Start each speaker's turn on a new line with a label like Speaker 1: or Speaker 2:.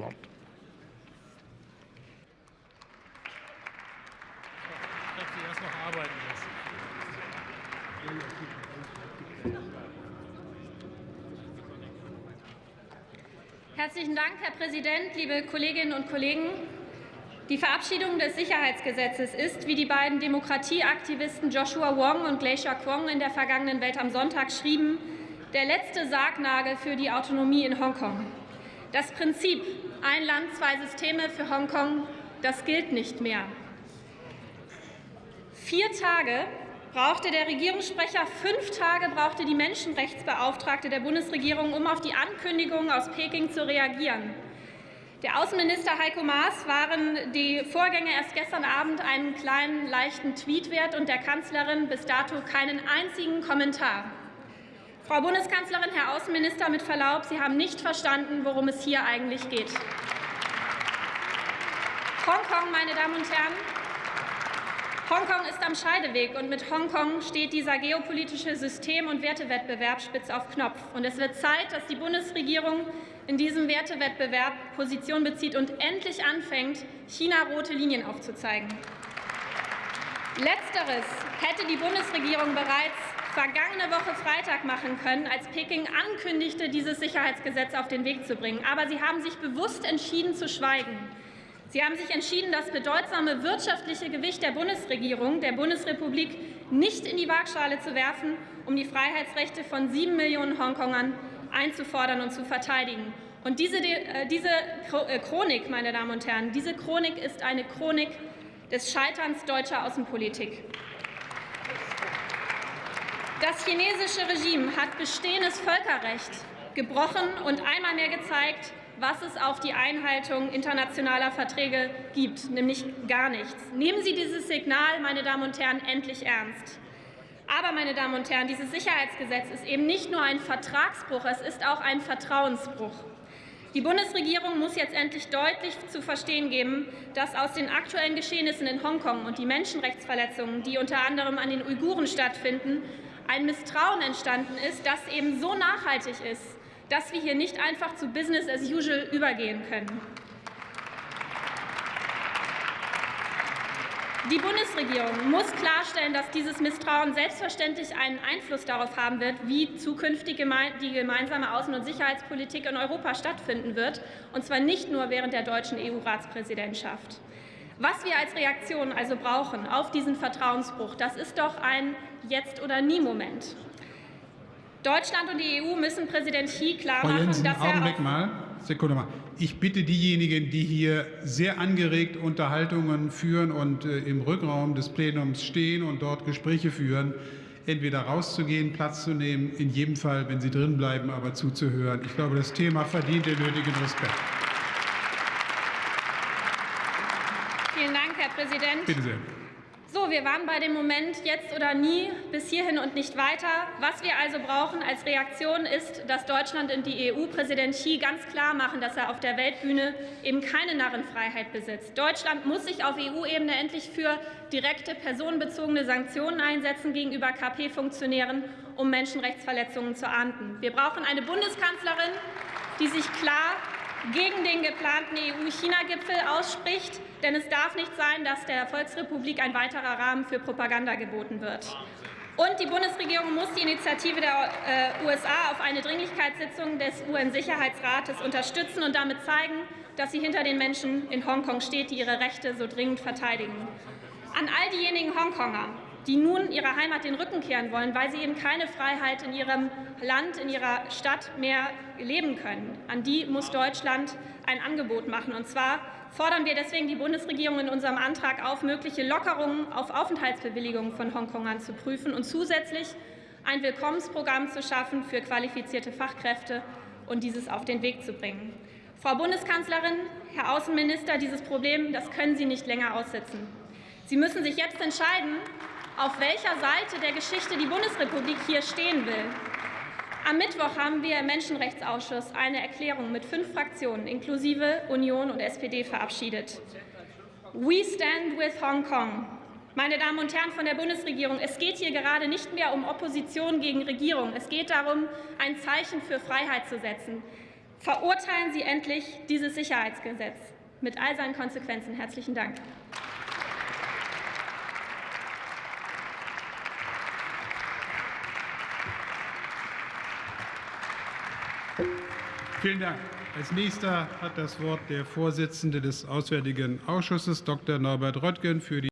Speaker 1: Wort.
Speaker 2: Herzlichen Dank, Herr Präsident, liebe Kolleginnen und Kollegen. Die Verabschiedung des Sicherheitsgesetzes ist, wie die beiden Demokratieaktivisten Joshua Wong und Glacier Kwong in der vergangenen Welt am Sonntag schrieben, der letzte Sargnagel für die Autonomie in Hongkong. Das Prinzip ein Land, zwei Systeme für Hongkong, das gilt nicht mehr. Vier Tage brauchte der Regierungssprecher, fünf Tage brauchte die Menschenrechtsbeauftragte der Bundesregierung, um auf die Ankündigung aus Peking zu reagieren. Der Außenminister Heiko Maas waren die Vorgänge erst gestern Abend einen kleinen, leichten Tweet wert und der Kanzlerin bis dato keinen einzigen Kommentar. Frau Bundeskanzlerin, Herr Außenminister, mit Verlaub, Sie haben nicht verstanden, worum es hier eigentlich geht. Hongkong, meine Damen und Herren, Hongkong ist am Scheideweg und mit Hongkong steht dieser geopolitische System- und Wertewettbewerb spitz auf Knopf. Und es wird Zeit, dass die Bundesregierung in diesem Wertewettbewerb Position bezieht und endlich anfängt, China rote Linien aufzuzeigen. Letzteres hätte die Bundesregierung bereits vergangene Woche Freitag machen können, als Peking ankündigte, dieses Sicherheitsgesetz auf den Weg zu bringen. Aber sie haben sich bewusst entschieden zu schweigen. Sie haben sich entschieden, das bedeutsame wirtschaftliche Gewicht der Bundesregierung, der Bundesrepublik, nicht in die Waagschale zu werfen, um die Freiheitsrechte von sieben Millionen Hongkongern einzufordern und zu verteidigen. Und diese, äh, diese äh, Chronik, meine Damen und Herren, diese Chronik ist eine Chronik des Scheiterns deutscher Außenpolitik. Das chinesische Regime hat bestehendes Völkerrecht gebrochen und einmal mehr gezeigt, was es auf die Einhaltung internationaler Verträge gibt, nämlich gar nichts. Nehmen Sie dieses Signal, meine Damen und Herren, endlich ernst. Aber, meine Damen und Herren, dieses Sicherheitsgesetz ist eben nicht nur ein Vertragsbruch, es ist auch ein Vertrauensbruch. Die Bundesregierung muss jetzt endlich deutlich zu verstehen geben, dass aus den aktuellen Geschehnissen in Hongkong und die Menschenrechtsverletzungen, die unter anderem an den Uiguren stattfinden, ein Misstrauen entstanden ist, das eben so nachhaltig ist, dass wir hier nicht einfach zu Business as usual übergehen können. Die Bundesregierung muss klarstellen, dass dieses Misstrauen selbstverständlich einen Einfluss darauf haben wird, wie zukünftig die gemeinsame Außen- und Sicherheitspolitik in Europa stattfinden wird, und zwar nicht nur während der deutschen EU-Ratspräsidentschaft. Was wir als Reaktion also brauchen auf diesen Vertrauensbruch, das ist doch ein Jetzt- oder Nie-Moment. Deutschland und die EU müssen Präsident Xi klarmachen,
Speaker 3: Jensen,
Speaker 2: dass er
Speaker 3: Augenblick mal, Sekunde mal. Ich bitte diejenigen, die hier sehr angeregt Unterhaltungen führen und äh, im Rückraum des Plenums stehen und dort Gespräche führen, entweder rauszugehen, Platz zu nehmen, in jedem Fall, wenn sie drin bleiben, aber zuzuhören. Ich glaube, das Thema verdient den nötigen Respekt.
Speaker 2: Vielen Dank, Herr Präsident.
Speaker 3: Bitte sehr.
Speaker 2: So, wir waren bei dem Moment jetzt oder nie bis hierhin und nicht weiter. Was wir also brauchen als Reaktion ist, dass Deutschland und die EU Präsident Xi ganz klar machen, dass er auf der Weltbühne eben keine Narrenfreiheit besitzt. Deutschland muss sich auf EU-Ebene endlich für direkte personenbezogene Sanktionen einsetzen gegenüber KP-Funktionären, um Menschenrechtsverletzungen zu ahnden. Wir brauchen eine Bundeskanzlerin, die sich klar gegen den geplanten EU-China-Gipfel ausspricht. Denn es darf nicht sein, dass der Volksrepublik ein weiterer Rahmen für Propaganda geboten wird. Und die Bundesregierung muss die Initiative der äh, USA auf eine Dringlichkeitssitzung des UN-Sicherheitsrates unterstützen und damit zeigen, dass sie hinter den Menschen in Hongkong steht, die ihre Rechte so dringend verteidigen. An all diejenigen Hongkonger, die nun ihrer Heimat den Rücken kehren wollen, weil sie eben keine Freiheit in ihrem Land, in ihrer Stadt mehr leben können. An die muss Deutschland ein Angebot machen. Und zwar fordern wir deswegen die Bundesregierung in unserem Antrag auf, mögliche Lockerungen auf Aufenthaltsbewilligungen von Hongkongern zu prüfen und zusätzlich ein Willkommensprogramm zu schaffen für qualifizierte Fachkräfte und dieses auf den Weg zu bringen. Frau Bundeskanzlerin, Herr Außenminister, dieses Problem, das können Sie nicht länger aussitzen. Sie müssen sich jetzt entscheiden, auf welcher Seite der Geschichte die Bundesrepublik hier stehen will. Am Mittwoch haben wir im Menschenrechtsausschuss eine Erklärung mit fünf Fraktionen inklusive Union und SPD verabschiedet. We stand with Hong Kong. Meine Damen und Herren von der Bundesregierung, es geht hier gerade nicht mehr um Opposition gegen Regierung. Es geht darum, ein Zeichen für Freiheit zu setzen. Verurteilen Sie endlich dieses Sicherheitsgesetz mit all seinen Konsequenzen. Herzlichen Dank.
Speaker 3: Vielen Dank. Als nächster hat das Wort der Vorsitzende des Auswärtigen Ausschusses, Dr. Norbert Röttgen, für die